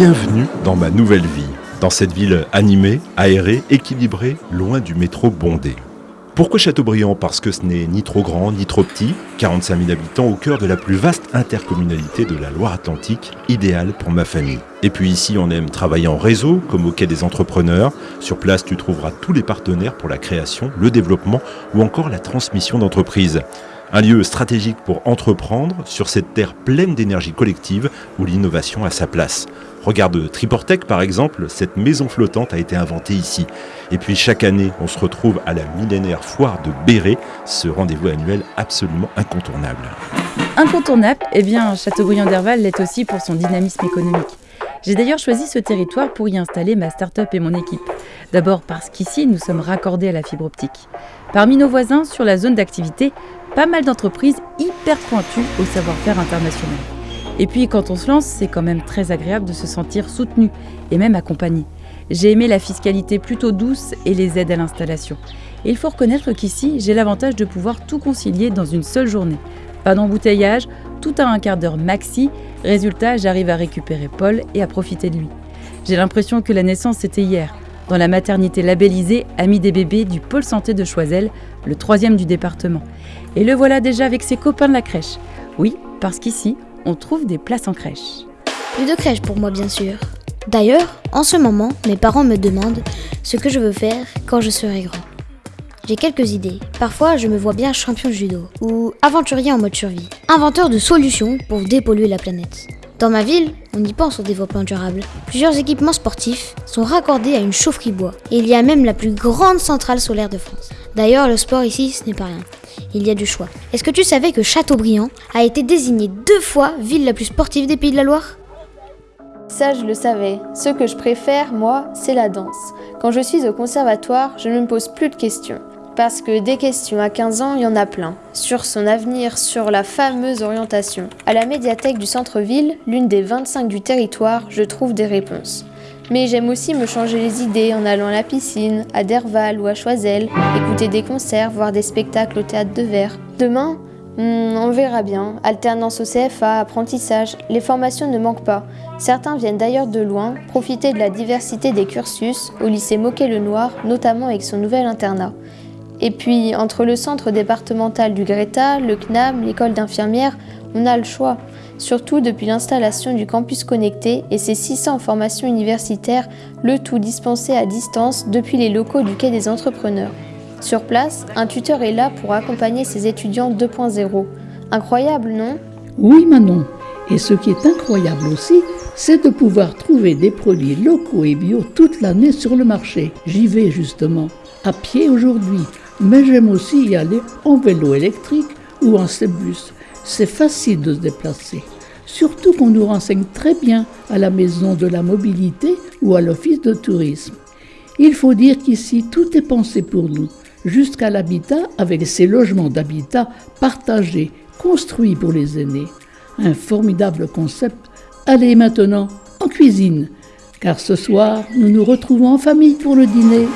Bienvenue dans ma nouvelle vie, dans cette ville animée, aérée, équilibrée, loin du métro bondé. Pourquoi Châteaubriand Parce que ce n'est ni trop grand ni trop petit, 45 000 habitants au cœur de la plus vaste intercommunalité de la Loire-Atlantique, idéale pour ma famille. Et puis ici, on aime travailler en réseau, comme au quai des entrepreneurs. Sur place, tu trouveras tous les partenaires pour la création, le développement ou encore la transmission d'entreprises. Un lieu stratégique pour entreprendre sur cette terre pleine d'énergie collective où l'innovation a sa place. Regarde Triportec par exemple, cette maison flottante a été inventée ici. Et puis chaque année, on se retrouve à la millénaire foire de Béret, ce rendez-vous annuel absolument incontournable. Incontournable, eh bien Châteaubriand d'Herval l'est aussi pour son dynamisme économique. J'ai d'ailleurs choisi ce territoire pour y installer ma start-up et mon équipe. D'abord parce qu'ici, nous sommes raccordés à la fibre optique. Parmi nos voisins, sur la zone d'activité, pas mal d'entreprises hyper pointues au savoir-faire international. Et puis quand on se lance, c'est quand même très agréable de se sentir soutenu et même accompagné. J'ai aimé la fiscalité plutôt douce et les aides à l'installation. Il faut reconnaître qu'ici, j'ai l'avantage de pouvoir tout concilier dans une seule journée. Pas d'embouteillage, tout à un quart d'heure maxi. Résultat, j'arrive à récupérer Paul et à profiter de lui. J'ai l'impression que la naissance c'était hier, dans la maternité labellisée Amis des bébés du pôle santé de Choiseul, le troisième du département. Et le voilà déjà avec ses copains de la crèche. Oui, parce qu'ici, on trouve des places en crèche. Plus de crèche pour moi, bien sûr. D'ailleurs, en ce moment, mes parents me demandent ce que je veux faire quand je serai grand. J'ai quelques idées. Parfois, je me vois bien champion de judo ou aventurier en mode survie, inventeur de solutions pour dépolluer la planète. Dans ma ville, on y pense au développement durable. Plusieurs équipements sportifs sont raccordés à une chaufferie bois. Et il y a même la plus grande centrale solaire de France. D'ailleurs, le sport ici, ce n'est pas rien. Il y a du choix. Est-ce que tu savais que Châteaubriand a été désigné deux fois ville la plus sportive des Pays de la Loire? Ça, je le savais. Ce que je préfère, moi, c'est la danse. Quand je suis au conservatoire, je ne me pose plus de questions. Parce que des questions à 15 ans, il y en a plein. Sur son avenir, sur la fameuse orientation. À la médiathèque du centre-ville, l'une des 25 du territoire, je trouve des réponses. Mais j'aime aussi me changer les idées en allant à la piscine, à Derval ou à Choisel, écouter des concerts, voir des spectacles au théâtre de verre. Demain, hmm, on verra bien. Alternance au CFA, apprentissage, les formations ne manquent pas. Certains viennent d'ailleurs de loin, profiter de la diversité des cursus au lycée Moquet-le-Noir, notamment avec son nouvel internat. Et puis, entre le centre départemental du Greta, le CNAM, l'école d'infirmières, on a le choix. Surtout depuis l'installation du campus connecté et ses 600 formations universitaires, le tout dispensé à distance depuis les locaux du Quai des Entrepreneurs. Sur place, un tuteur est là pour accompagner ses étudiants 2.0. Incroyable, non? Oui, Manon. Et ce qui est incroyable aussi, c'est de pouvoir trouver des produits locaux et bio toute l'année sur le marché. J'y vais justement, à pied aujourd'hui, mais j'aime aussi y aller en vélo électrique ou en cébus. C'est facile de se déplacer. Surtout qu'on nous renseigne très bien à la maison de la mobilité ou à l'office de tourisme. Il faut dire qu'ici, tout est pensé pour nous, jusqu'à l'habitat avec ses logements d'habitat partagés, construits pour les aînés. Un formidable concept. Allez maintenant en cuisine, car ce soir, nous nous retrouvons en famille pour le dîner.